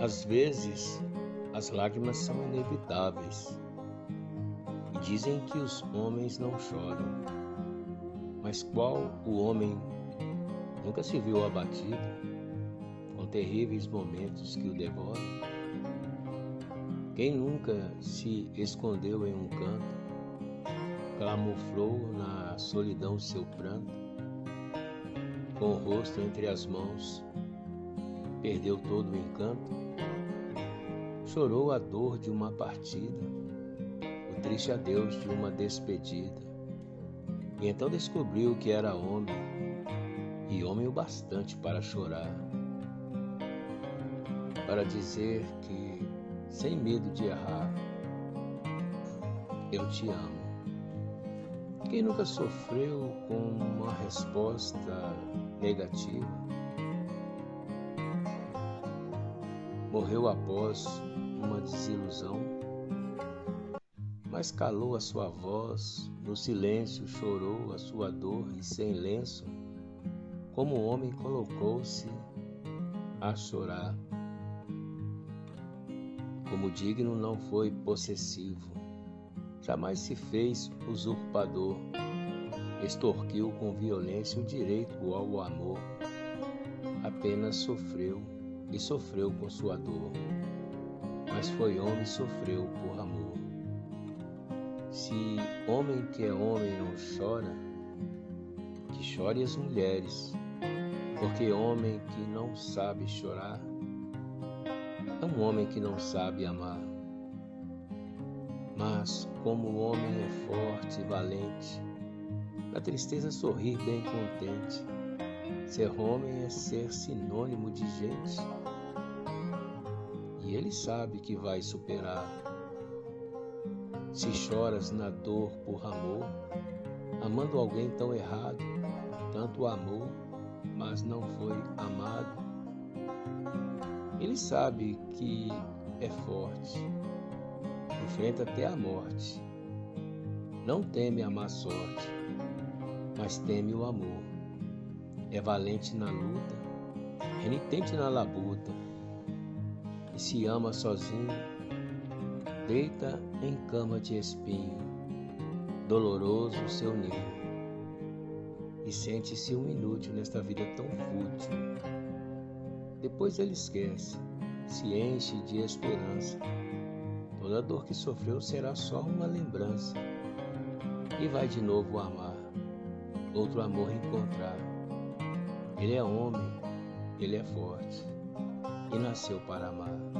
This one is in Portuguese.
Às vezes, as lágrimas são inevitáveis e dizem que os homens não choram. Mas qual o homem nunca se viu abatido com terríveis momentos que o devoram? Quem nunca se escondeu em um canto, clamuflou na solidão seu pranto, com o rosto entre as mãos, perdeu todo o encanto? Chorou a dor de uma partida, o triste adeus de uma despedida. E então descobriu que era homem, e homem o bastante para chorar. Para dizer que, sem medo de errar, eu te amo. Quem nunca sofreu com uma resposta negativa? Morreu após uma desilusão, mas calou a sua voz, no silêncio chorou a sua dor e sem lenço, como o homem colocou-se a chorar. Como digno não foi possessivo, jamais se fez usurpador, extorquiu com violência o direito ao amor, apenas sofreu e sofreu com sua dor mas foi homem e sofreu por amor. Se homem que é homem não chora, que chore as mulheres, porque homem que não sabe chorar é um homem que não sabe amar. Mas como o homem é forte e valente, na tristeza sorrir bem contente. Ser homem é ser sinônimo de gente e Ele sabe que vai superar. Se choras na dor por amor, amando alguém tão errado, tanto amor, mas não foi amado, Ele sabe que é forte, enfrenta até a morte. Não teme a má sorte, mas teme o amor. É valente na luta, renitente na labuta se ama sozinho, deita em cama de espinho, doloroso o seu ninho, e sente-se um inútil nesta vida tão fútil. Depois ele esquece, se enche de esperança. Toda dor que sofreu será só uma lembrança. E vai de novo amar, outro amor encontrar. Ele é homem, ele é forte e nasceu para amar.